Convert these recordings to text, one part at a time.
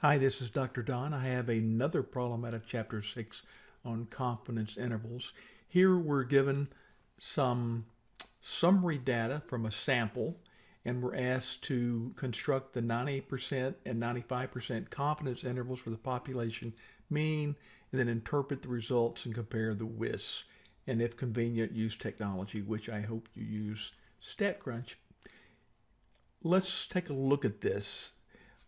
Hi, this is Dr. Don. I have another problem out of Chapter 6 on confidence intervals. Here we're given some summary data from a sample and we're asked to construct the 98% and 95% confidence intervals for the population mean and then interpret the results and compare the WIS and if convenient use technology which I hope you use StatCrunch. Let's take a look at this.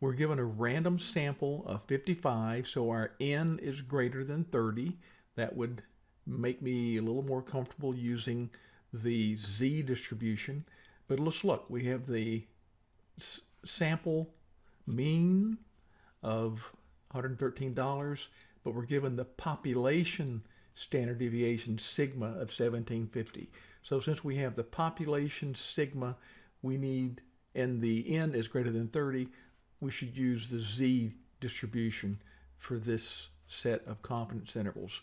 We're given a random sample of 55, so our n is greater than 30. That would make me a little more comfortable using the z distribution. But let's look. We have the sample mean of $113, but we're given the population standard deviation sigma of 1750. So since we have the population sigma, we need, and the n is greater than 30, we should use the z distribution for this set of confidence intervals.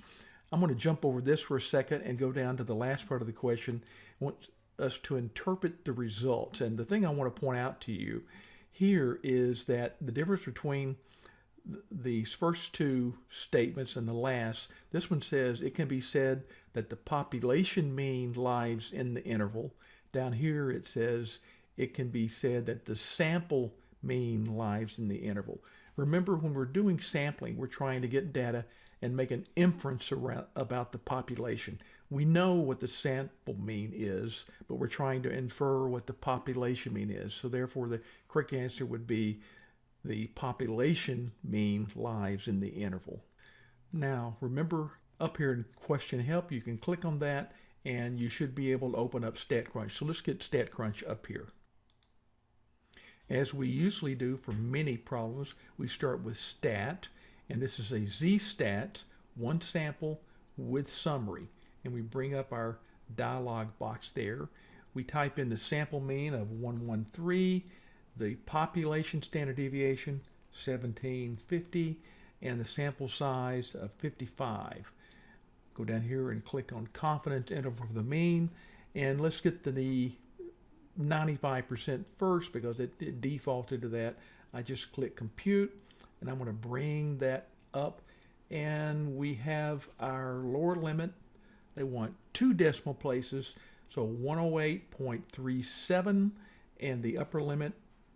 I'm going to jump over this for a second and go down to the last part of the question. I want us to interpret the results. And the thing I want to point out to you here is that the difference between these first two statements and the last, this one says it can be said that the population mean lies in the interval. Down here it says it can be said that the sample mean lives in the interval. Remember, when we're doing sampling, we're trying to get data and make an inference around, about the population. We know what the sample mean is, but we're trying to infer what the population mean is. So therefore, the correct answer would be the population mean lives in the interval. Now, remember up here in question help, you can click on that and you should be able to open up StatCrunch. So let's get StatCrunch up here. As we usually do for many problems, we start with stat, and this is a z-stat, one sample with summary. And we bring up our dialog box there. We type in the sample mean of 113, the population standard deviation, 1750, and the sample size of 55. Go down here and click on confidence interval for the mean, and let's get to the 95% first because it, it, defaulted to that. I just click compute and I'm going to bring that up and we have our lower limit. They want two decimal places. So 108.37 and the upper limit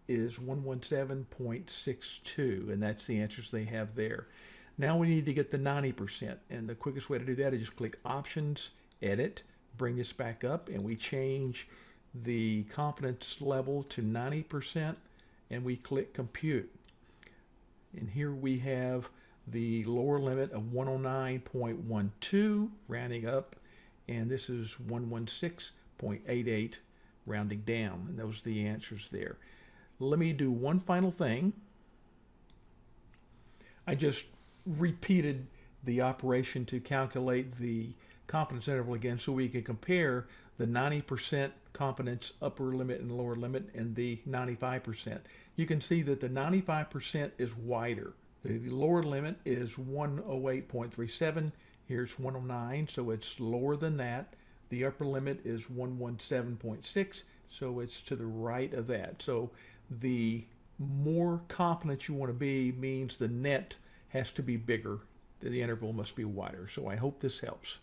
is 117.62 and that's the answers they have there. Now we need to get the 90% and the quickest way to do that is just click options, edit, bring this back up and we change the confidence level to 90% and we click compute. And here we have the lower limit of 109.12 rounding up and this is 116.88 rounding down and those are the answers there. Let me do one final thing. I just repeated the operation to calculate the confidence interval again so we can compare the 90% confidence upper limit and lower limit and the 95%. You can see that the 95% is wider. The lower limit is 108.37. Here's 109, so it's lower than that. The upper limit is 117.6, so it's to the right of that. So the more confident you want to be means the net has to be bigger. The interval must be wider. So I hope this helps.